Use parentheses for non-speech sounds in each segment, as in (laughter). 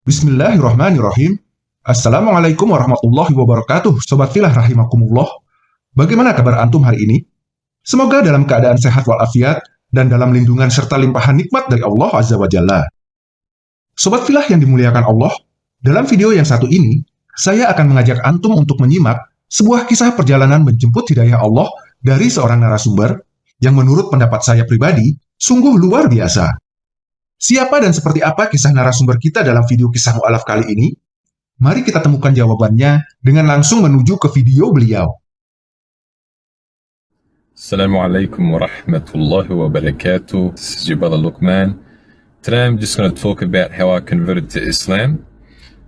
Bismillahirrahmanirrahim. Assalamualaikum warahmatullahi wabarakatuh, Sobat Filah Rahimakumullah. Bagaimana kabar Antum hari ini? Semoga dalam keadaan sehat walafiat dan dalam lindungan serta limpahan nikmat dari Allah Azza wa Jalla. Sobat Filah yang dimuliakan Allah, dalam video yang satu ini, saya akan mengajak Antum untuk menyimak sebuah kisah perjalanan menjemput hidayah Allah dari seorang narasumber yang menurut pendapat saya pribadi, sungguh luar biasa. Siapa dan seperti apa kisah narasumber kita dalam video kisah mu'alaf kali ini? Mari kita temukan jawabannya dengan langsung menuju ke video beliau. Assalamualaikum warahmatullahi wabarakatuh. This is brother Luqman. Today I'm just going to talk about how I converted to Islam.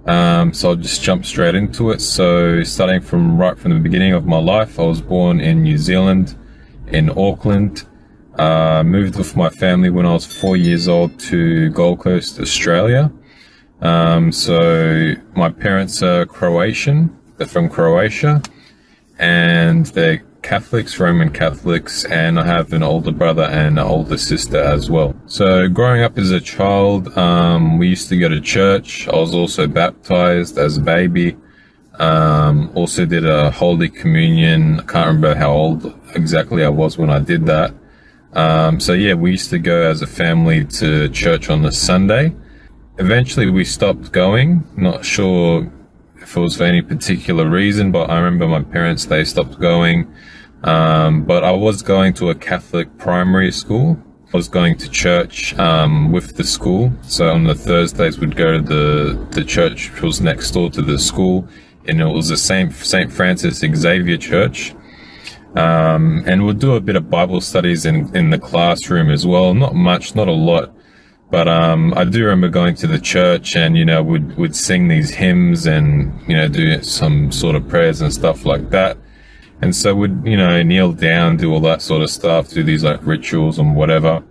Um, so I'll just jump straight into it. So starting from right from the beginning of my life, I was born in New Zealand, in Auckland. Uh, moved with my family when I was four years old to Gold Coast, Australia. Um, so my parents are Croatian. They're from Croatia, and they're Catholics, Roman Catholics, and I have an older brother and an older sister as well. So growing up as a child, um, we used to go to church. I was also baptized as a baby. Um, also did a Holy Communion. I can't remember how old exactly I was when I did that. Um, so yeah, we used to go as a family to church on the Sunday. Eventually we stopped going, not sure if it was for any particular reason, but I remember my parents, they stopped going. Um, but I was going to a Catholic primary school. I was going to church um, with the school. So on the Thursdays we'd go to the, the church which was next door to the school. And it was the St. St. Francis Xavier Church. Um, and we'll do a bit of Bible studies in, in the classroom as well. Not much, not a lot. But um, I do remember going to the church and, you know, would would sing these hymns and, you know, do some sort of prayers and stuff like that. And so would, you know, kneel down, do all that sort of stuff, do these like rituals and whatever.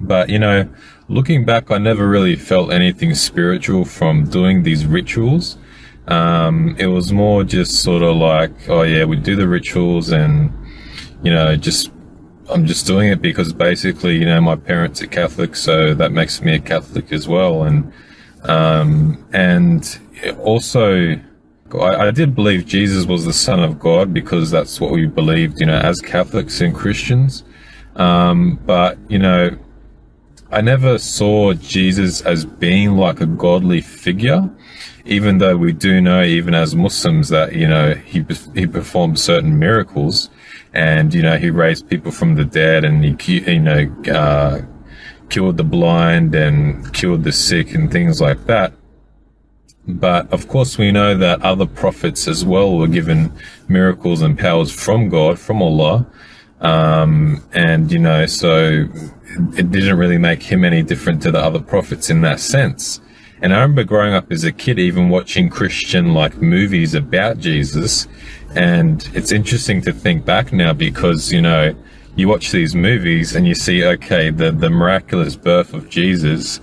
But, you know, looking back, I never really felt anything spiritual from doing these rituals. Um, it was more just sort of like, oh yeah, we do the rituals and, you know, just, I'm just doing it because basically, you know, my parents are Catholic, so that makes me a Catholic as well. And, um, and also, I, I did believe Jesus was the son of God because that's what we believed, you know, as Catholics and Christians. Um, but, you know, I never saw Jesus as being like a godly figure even though we do know, even as Muslims, that you know he he performed certain miracles, and you know he raised people from the dead, and he you know uh, cured the blind and cured the sick and things like that. But of course, we know that other prophets as well were given miracles and powers from God, from Allah. Um, and, you know, so it didn't really make him any different to the other prophets in that sense. And I remember growing up as a kid, even watching Christian like movies about Jesus. And it's interesting to think back now because, you know, you watch these movies and you see, okay, the, the miraculous birth of Jesus,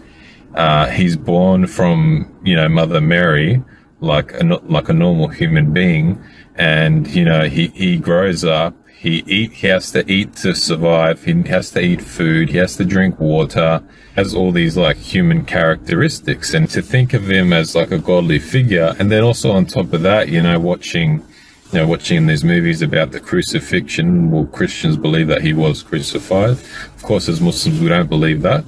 uh, he's born from, you know, Mother Mary, like a, like a normal human being. And, you know, he, he grows up he eat. He has to eat to survive. He has to eat food. He has to drink water. Has all these like human characteristics, and to think of him as like a godly figure, and then also on top of that, you know, watching, you know, watching these movies about the crucifixion. Well, Christians believe that he was crucified. Of course, as Muslims, we don't believe that.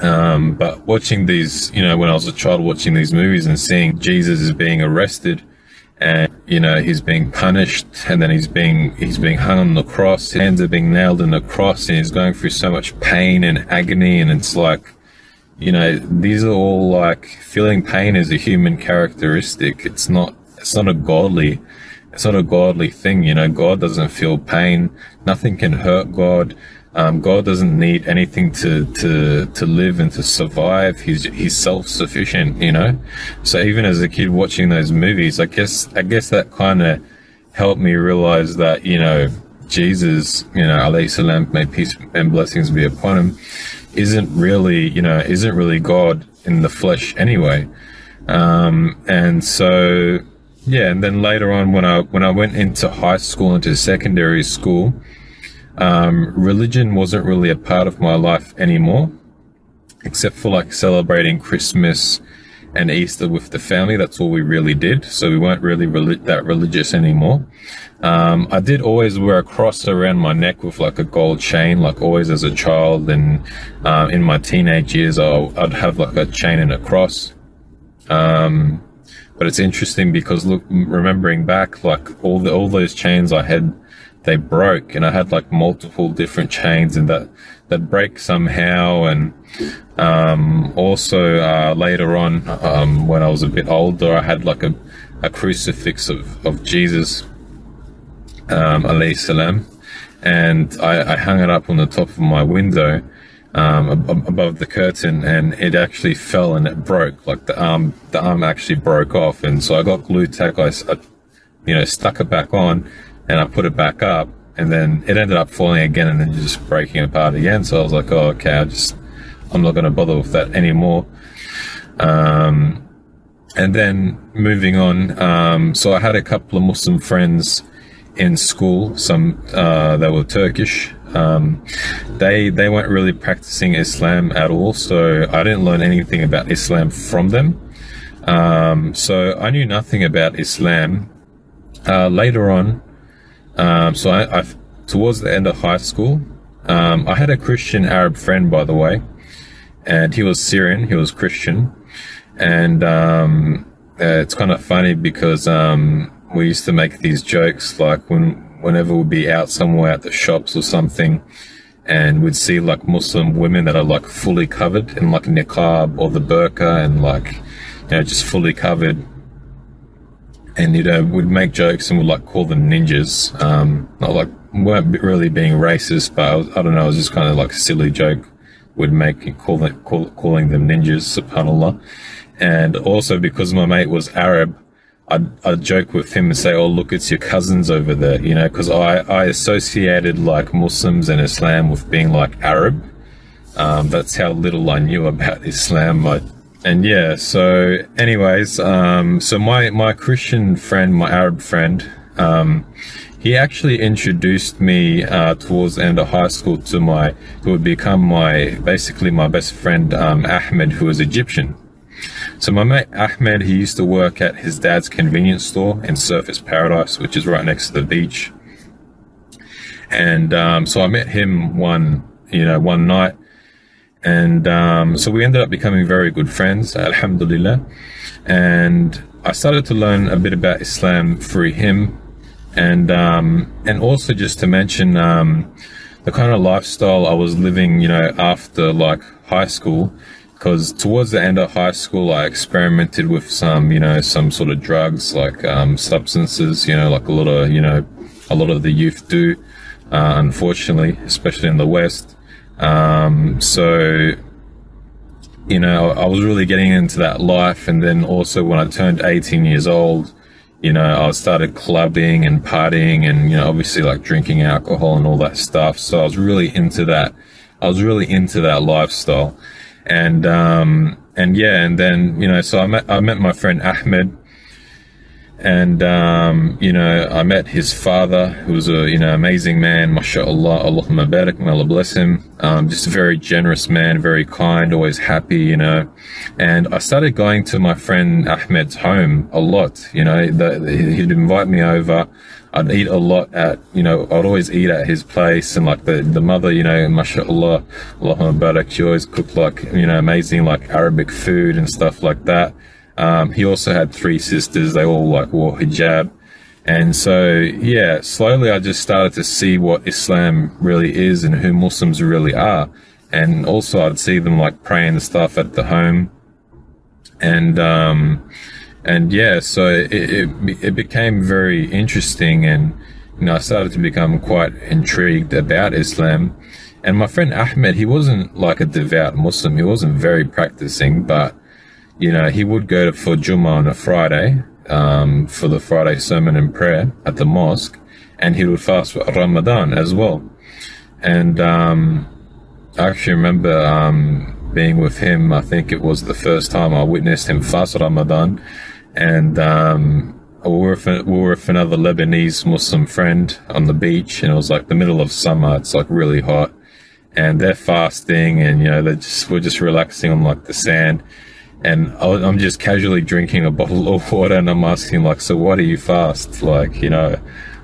Um, but watching these, you know, when I was a child, watching these movies and seeing Jesus is being arrested and you know he's being punished and then he's being he's being hung on the cross. His hands are being nailed in the cross and he's going through so much pain and agony and it's like you know these are all like feeling pain is a human characteristic. It's not it's not a godly it's not a godly thing you know. God doesn't feel pain. Nothing can hurt god um, God doesn't need anything to, to, to live and to survive. He's, he's self-sufficient, you know? So even as a kid watching those movies, I guess, I guess that kind of helped me realize that, you know, Jesus, you know, alayhi salam, may peace and blessings be upon him, isn't really, you know, isn't really God in the flesh anyway. Um, and so, yeah, and then later on when I, when I went into high school, into secondary school, um, religion wasn't really a part of my life anymore, except for like celebrating Christmas and Easter with the family. That's all we really did. So we weren't really that religious anymore. Um, I did always wear a cross around my neck with like a gold chain, like always as a child. And uh, in my teenage years, i would have like a chain and a cross. Um, but it's interesting because look, remembering back, like all the all those chains I had, they broke, and I had like multiple different chains, and that that break somehow. And um, also uh, later on, um, when I was a bit older, I had like a, a crucifix of of Jesus, um, alayhi salam, and I, I hung it up on the top of my window um, above the curtain, and it actually fell and it broke. Like the arm, the arm actually broke off, and so I got glue tack. I, I, you know, stuck it back on, and I put it back up, and then it ended up falling again, and then just breaking apart again. So I was like, oh, okay, I just, I'm not going to bother with that anymore. Um, and then moving on, um, so I had a couple of Muslim friends in school. Some uh, they were Turkish, um, they they weren't really practicing Islam at all, so I didn't learn anything about Islam from them. Um, so I knew nothing about Islam. Uh, later on, um, so I, I, towards the end of high school, um, I had a Christian Arab friend, by the way, and he was Syrian. He was Christian, and um, uh, it's kind of funny because um, we used to make these jokes like when whenever we'd be out somewhere at the shops or something and we'd see like Muslim women that are like fully covered in like niqab or the burqa and like, you know, just fully covered. And, you know, we'd make jokes and we'd like call them ninjas. Um, not like, weren't really being racist, but I, was, I don't know, it was just kind of like a silly joke would make call them, call, calling them ninjas, subhanAllah. And also because my mate was Arab, I'd, I'd joke with him and say, "Oh, look, it's your cousins over there," you know, because I, I associated like Muslims and Islam with being like Arab. Um, that's how little I knew about Islam. I, and yeah, so anyways, um, so my my Christian friend, my Arab friend, um, he actually introduced me uh, towards the end of high school to my who would become my basically my best friend um, Ahmed, who was Egyptian. So my mate Ahmed, he used to work at his dad's convenience store in Surfers Paradise, which is right next to the beach. And um, so I met him one, you know, one night, and um, so we ended up becoming very good friends, Alhamdulillah. And I started to learn a bit about Islam through him, and um, and also just to mention um, the kind of lifestyle I was living, you know, after like high school because towards the end of high school, I experimented with some, you know, some sort of drugs like um, substances, you know, like a lot of, you know, a lot of the youth do, uh, unfortunately, especially in the West. Um, so, you know, I was really getting into that life. And then also when I turned 18 years old, you know, I started clubbing and partying and, you know, obviously like drinking alcohol and all that stuff. So I was really into that. I was really into that lifestyle and um, and yeah, and then you know, so I met I met my friend Ahmed, and um, you know, I met his father, who was a you know amazing man, mashallah, Allahumma barak, may Allah bless him. Um, just a very generous man, very kind, always happy, you know. And I started going to my friend Ahmed's home a lot. You know, the, he'd invite me over. I'd eat a lot at, you know, I'd always eat at his place and like the, the mother, you know, mashallah, Allahumma barak, she always cooked like, you know, amazing like Arabic food and stuff like that. Um, he also had three sisters. They all like wore hijab. And so, yeah, slowly I just started to see what Islam really is and who Muslims really are. And also I'd see them like praying and stuff at the home. And, um, and yeah, so it, it, it became very interesting, and you know, I started to become quite intrigued about Islam. And my friend Ahmed, he wasn't like a devout Muslim. He wasn't very practicing, but you know, he would go to for Jummah on a Friday um, for the Friday sermon and prayer at the mosque, and he would fast for Ramadan as well. And um, I actually remember um, being with him. I think it was the first time I witnessed him fast Ramadan and um, we were, with, we were with another Lebanese Muslim friend on the beach, and it was like the middle of summer. It's like really hot, and they're fasting, and you know they just we're just relaxing on like the sand, and I'm just casually drinking a bottle of water, and I'm asking like, "So why do you fast?" Like, you know,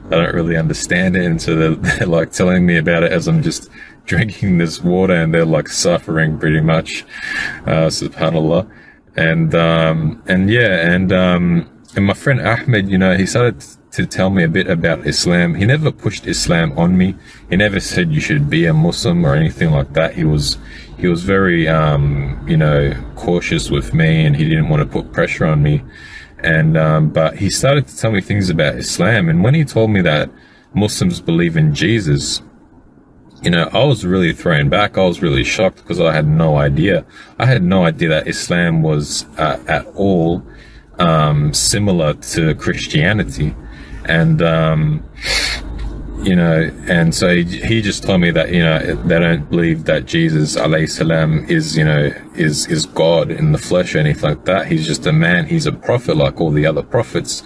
I don't really understand it, and so they're, (laughs) they're like telling me about it as I'm just drinking this water, and they're like suffering pretty much, uh, subhanallah, and um, and yeah, and um, and my friend Ahmed, you know, he started to tell me a bit about Islam. He never pushed Islam on me. He never said you should be a Muslim or anything like that. He was he was very um, you know cautious with me, and he didn't want to put pressure on me. And um, but he started to tell me things about Islam, and when he told me that Muslims believe in Jesus, you know, I was really thrown back. I was really shocked because I had no idea. I had no idea that Islam was uh, at all um, similar to Christianity, and um, you know, and so he, he just told me that you know they don't believe that Jesus salam is you know is is God in the flesh or anything like that. He's just a man. He's a prophet like all the other prophets.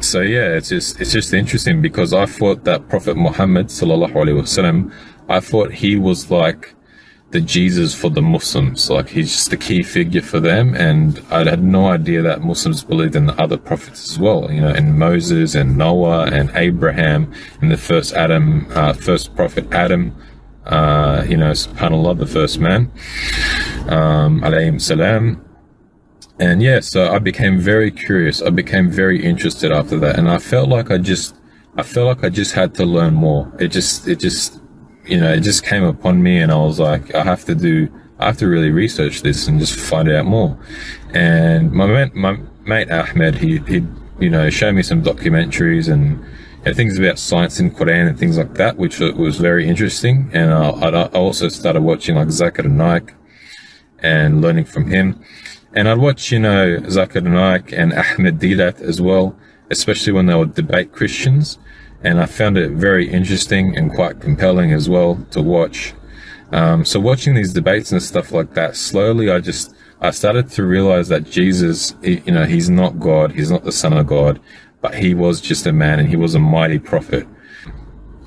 So yeah, it's just it's just interesting because I thought that Prophet Muhammad sallallahu alaihi wasallam, I thought he was like the Jesus for the Muslims. Like he's just the key figure for them. And I had no idea that Muslims believed in the other prophets as well. You know, in Moses and Noah and Abraham and the first Adam, uh, first prophet Adam. Uh, you know, subhanallah, the first man, um, alayhim salam. And yeah, so I became very curious. I became very interested after that. And I felt like I just, I felt like I just had to learn more. It just, it just, you know, it just came upon me and I was like, I have to do, I have to really research this and just find out more. And my mate, my mate Ahmed, he, he, you know, showed me some documentaries and you know, things about science in Quran and things like that, which was very interesting. And I, I also started watching like Zakir Naik and learning from him. And I'd watch, you know, Zakir Naik and Ahmed Deedat as well, especially when they would debate Christians and I found it very interesting and quite compelling as well to watch. Um, so watching these debates and stuff like that, slowly I just I started to realize that Jesus, you know, he's not God, he's not the Son of God, but he was just a man and he was a mighty prophet.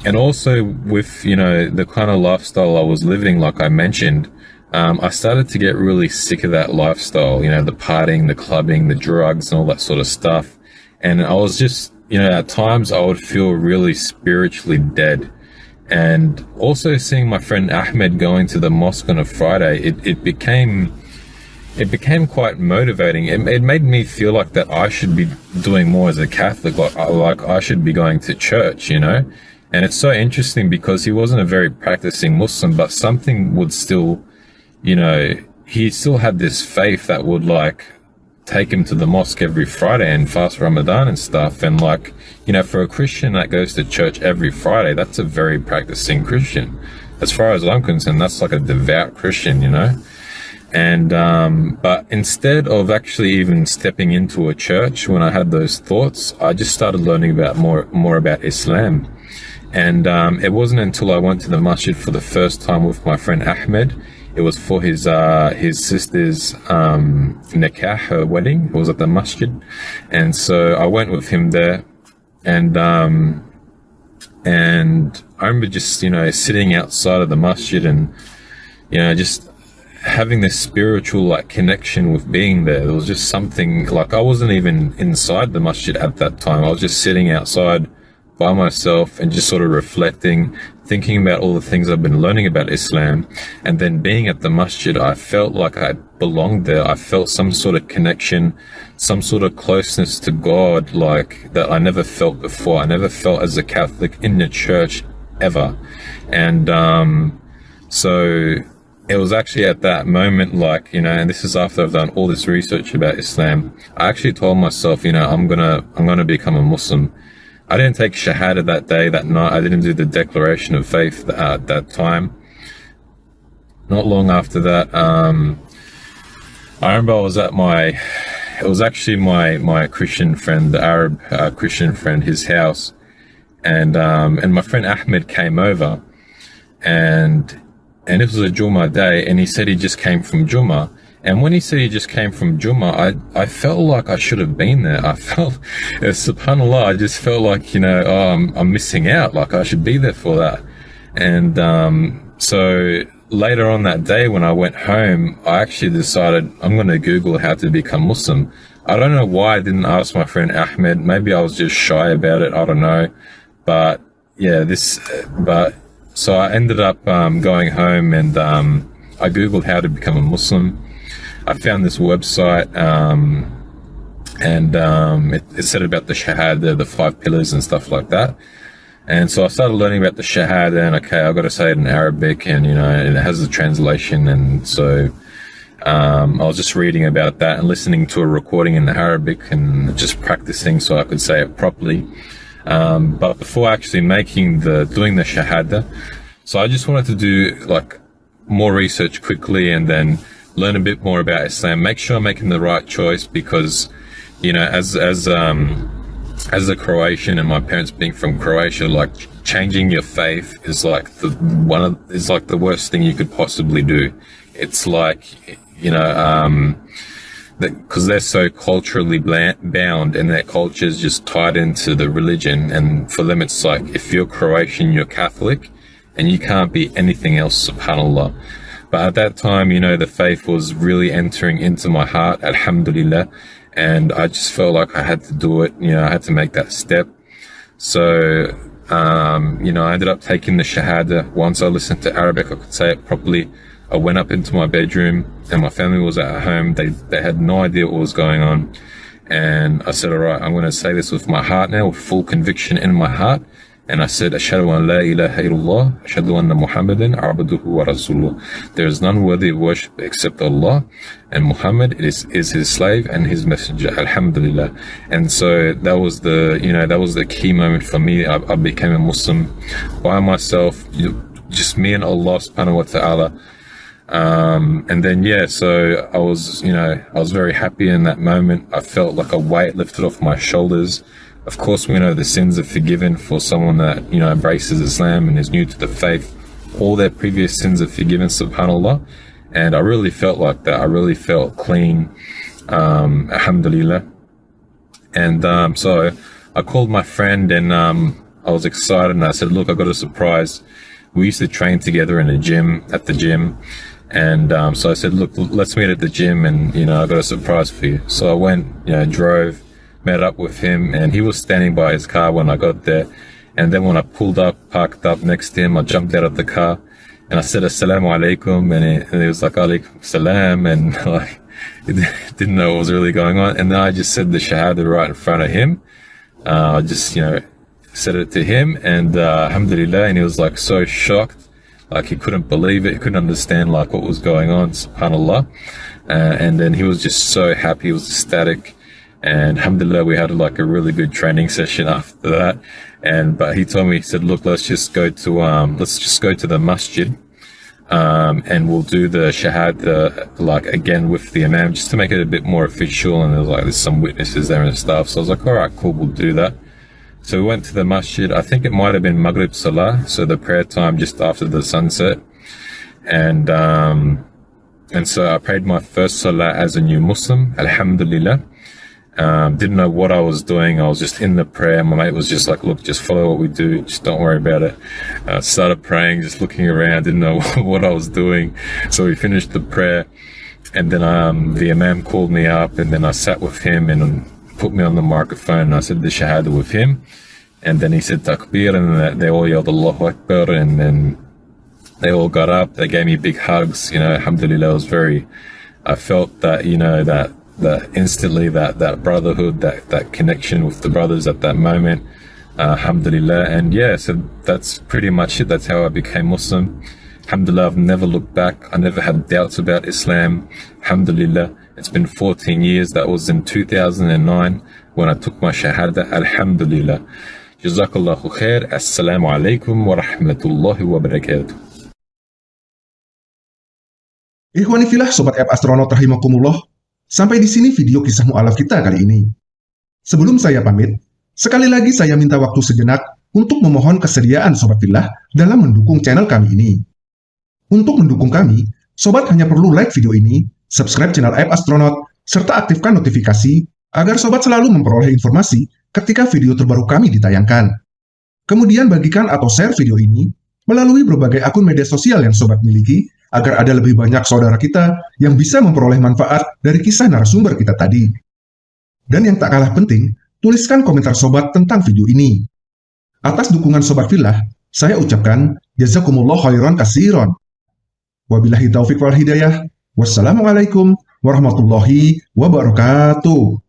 And also with you know the kind of lifestyle I was living, like I mentioned, um, I started to get really sick of that lifestyle. You know, the partying, the clubbing, the drugs, and all that sort of stuff. And I was just you know, at times I would feel really spiritually dead. And also seeing my friend Ahmed going to the mosque on a Friday, it, it became it became quite motivating. It, it made me feel like that I should be doing more as a Catholic, like, uh, like I should be going to church, you know? And it's so interesting because he wasn't a very practicing Muslim, but something would still, you know, he still had this faith that would like take him to the mosque every Friday and fast Ramadan and stuff. And like, you know, for a Christian that goes to church every Friday, that's a very practicing Christian. As far as I'm concerned, that's like a devout Christian, you know? And, um, but instead of actually even stepping into a church when I had those thoughts, I just started learning about more, more about Islam. And, um, it wasn't until I went to the masjid for the first time with my friend Ahmed it was for his uh, his sister's um, nikah, her wedding. It was at the masjid, and so I went with him there, and um, and I remember just you know sitting outside of the masjid and you know just having this spiritual like connection with being there. There was just something like I wasn't even inside the masjid at that time. I was just sitting outside by myself and just sort of reflecting, thinking about all the things I've been learning about Islam. And then being at the masjid, I felt like I belonged there. I felt some sort of connection, some sort of closeness to God, like that I never felt before. I never felt as a Catholic in the church ever. And, um, so it was actually at that moment, like, you know, and this is after I've done all this research about Islam. I actually told myself, you know, I'm gonna, I'm gonna become a Muslim. I didn't take Shahada that day, that night. I didn't do the declaration of faith at uh, that time. Not long after that, um, I remember I was at my, it was actually my, my Christian friend, the Arab uh, Christian friend, his house. And, um, and my friend Ahmed came over and, and it was a Juma day and he said he just came from Juma and when he said he just came from Juma, I, I felt like I should have been there. I (laughs) felt, uh, subhanAllah, I just felt like, you know, oh, I'm, I'm missing out. Like I should be there for that. And, um, so later on that day when I went home, I actually decided I'm going to Google how to become Muslim. I don't know why I didn't ask my friend Ahmed. Maybe I was just shy about it. I don't know. But yeah, this, but so I ended up um, going home and um, I Googled how to become a Muslim. I found this website um, and um, it, it, said about the Shahada, the five pillars and stuff like that. And so I started learning about the Shahada and okay, I've got to say it in Arabic and, you know, it has the translation. And so um, I was just reading about that and listening to a recording in the Arabic and just practicing so I could say it properly. Um, but before actually making the, doing the Shahada, so I just wanted to do like more research quickly and then learn a bit more about Islam, make sure I'm making the right choice because, you know, as, as, um, as a Croatian and my parents being from Croatia, like changing your faith is like the one of is like the worst thing you could possibly do. It's like you know um, because they're so culturally bound and their culture is just tied into the religion, and for them it's like if you're Croatian, you're Catholic, and you can't be anything else. Subhanallah. But at that time, you know, the faith was really entering into my heart. Alhamdulillah and I just felt like I had to do it. You know, I had to make that step. So, um, you know, I ended up taking the Shahada. Once I listened to Arabic, I could say it properly. I went up into my bedroom and my family was at home. They, they had no idea what was going on. And I said, all right, I'm going to say this with my heart now, with full conviction in my heart. And I said, Ashhadu an la ilaha illallah, Ashhadu anna Muhammadan abduhu wa rasuluh. There is none worthy of worship except Allah, and Muhammad is, is his slave and his messenger, alhamdulillah. And so that was the, you know, that was the key moment for me. I, I became a Muslim by myself, just me and Allah subhanahu wa ta'ala. Um, and then, yeah, so I was, you know, I was very happy in that moment. I felt like a weight lifted off my shoulders. Of course, we know the sins are forgiven for someone that, you know, embraces Islam and is new to the faith. All their previous sins are forgiven, subhanAllah. And I really felt like that. I really felt clean, um, alhamdulillah. And um, so I called my friend and um, I was excited and I said, look, I got a surprise. We used to train together in a gym, at the gym. And um, so I said, look, let's meet at the gym and, you know, I got a surprise for you. So I went, you know, drove, met up with him and he was standing by his car when I got there. And then when I pulled up, parked up next to him, I jumped out of the car and I said, Assalamu alaikum. And he, and he was like, Alaikum salam. And (laughs) like, didn't know what was really going on. And then I just said the Shahada right in front of him. Uh, I just, you know, said it to him and uh, alhamdulillah. And he was like so shocked. Like he couldn't believe it. He couldn't understand like what was going on. SubhanAllah. Uh, and then he was just so happy. He was ecstatic and alhamdulillah we had like a really good training session after that. And but he told me he said look let's just go to um let's just go to the masjid um, and we'll do the shahada like again with the imam just to make it a bit more official. And there's like there's some witnesses there and stuff. So I was like all right cool we'll do that. So we went to the masjid. I think it might have been Maghrib Salah so the prayer time just after the sunset. And um, and so I prayed my first Salah as a new Muslim Alhamdulillah um, didn't know what I was doing. I was just in the prayer. My mate was just like, look, just follow what we do. Just don't worry about it. Uh, started praying, just looking around, didn't know (laughs) what I was doing. So we finished the prayer and then um, the Imam called me up and then I sat with him and put me on the microphone and I said the Shahada with him. And then he said Takbir and they all yelled Allahu Akbar and then they all got up. They gave me big hugs. You know, Alhamdulillah, I was very, I felt that, you know, that that instantly that that brotherhood that that connection with the brothers at that moment uh, alhamdulillah. And yeah so that's pretty much it. That's how i became muslim. Alhamdulillah i've never looked back. I never had doubts about islam. Alhamdulillah it's been 14 years. That was in 2009 when i took my shahada. Alhamdulillah. Jazakallahu khair. Assalamu alaikum wa rahmatullahi wa barakatuh. Sobat App Astronaut Rahimakumullah Sampai di sini video kisah mu'alaf kita kali ini. Sebelum saya pamit, sekali lagi saya minta waktu sejenak untuk memohon kesediaan Sobat Villa dalam mendukung channel kami ini. Untuk mendukung kami, Sobat hanya perlu like video ini, subscribe channel App Astronaut, serta aktifkan notifikasi agar Sobat selalu memperoleh informasi ketika video terbaru kami ditayangkan. Kemudian bagikan atau share video ini melalui berbagai akun media sosial yang Sobat miliki agar ada lebih banyak saudara kita yang bisa memperoleh manfaat dari kisah narasumber kita tadi. Dan yang tak kalah penting, tuliskan komentar sobat tentang video ini. Atas dukungan Sobat Filah, saya ucapkan jazakumullah khairan kasiron. Wabillahi taufiq wal hidayah. Wassalamualaikum warahmatullahi wabarakatuh.